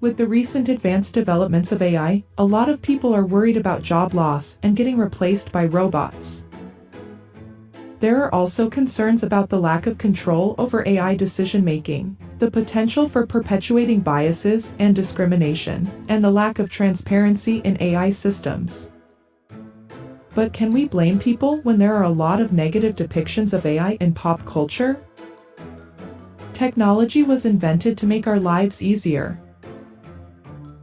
With the recent advanced developments of AI, a lot of people are worried about job loss and getting replaced by robots. There are also concerns about the lack of control over AI decision making, the potential for perpetuating biases and discrimination, and the lack of transparency in AI systems. But can we blame people when there are a lot of negative depictions of AI in pop culture? Technology was invented to make our lives easier.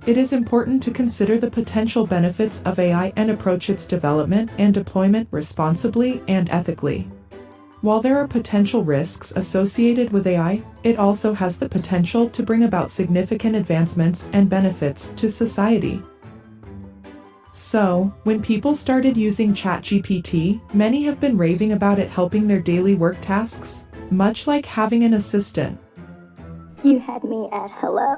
It is important to consider the potential benefits of AI and approach its development and deployment responsibly and ethically. While there are potential risks associated with AI, it also has the potential to bring about significant advancements and benefits to society. So, when people started using ChatGPT, many have been raving about it helping their daily work tasks, much like having an assistant. You had me at hello.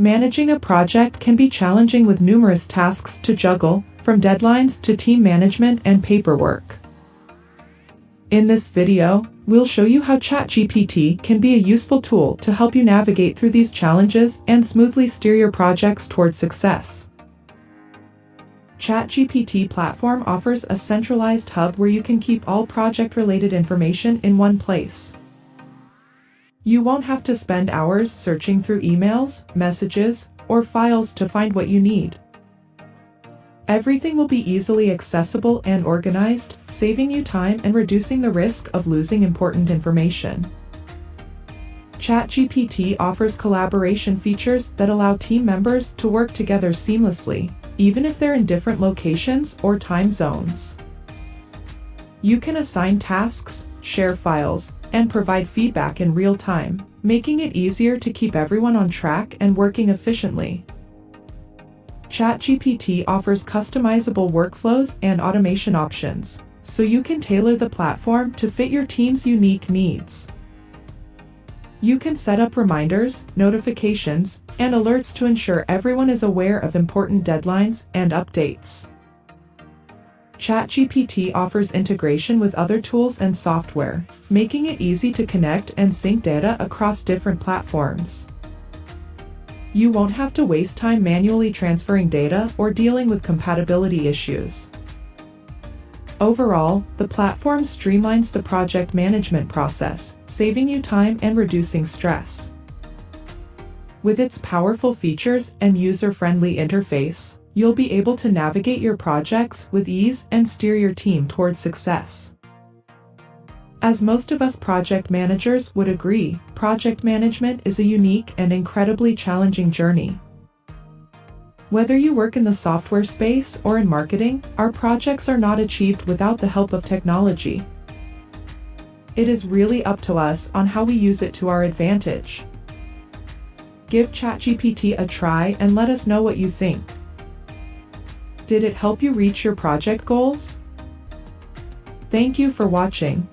Managing a project can be challenging with numerous tasks to juggle, from deadlines to team management and paperwork. In this video, we'll show you how ChatGPT can be a useful tool to help you navigate through these challenges and smoothly steer your projects towards success. ChatGPT platform offers a centralized hub where you can keep all project-related information in one place. You won't have to spend hours searching through emails, messages, or files to find what you need. Everything will be easily accessible and organized, saving you time and reducing the risk of losing important information. ChatGPT offers collaboration features that allow team members to work together seamlessly, even if they're in different locations or time zones. You can assign tasks, share files, and provide feedback in real time, making it easier to keep everyone on track and working efficiently. ChatGPT offers customizable workflows and automation options, so you can tailor the platform to fit your team's unique needs. You can set up reminders, notifications, and alerts to ensure everyone is aware of important deadlines and updates. ChatGPT offers integration with other tools and software, making it easy to connect and sync data across different platforms. You won't have to waste time manually transferring data or dealing with compatibility issues. Overall, the platform streamlines the project management process, saving you time and reducing stress. With its powerful features and user-friendly interface, you'll be able to navigate your projects with ease and steer your team towards success. As most of us project managers would agree, project management is a unique and incredibly challenging journey. Whether you work in the software space or in marketing, our projects are not achieved without the help of technology. It is really up to us on how we use it to our advantage. Give ChatGPT a try and let us know what you think. Did it help you reach your project goals? Thank you for watching.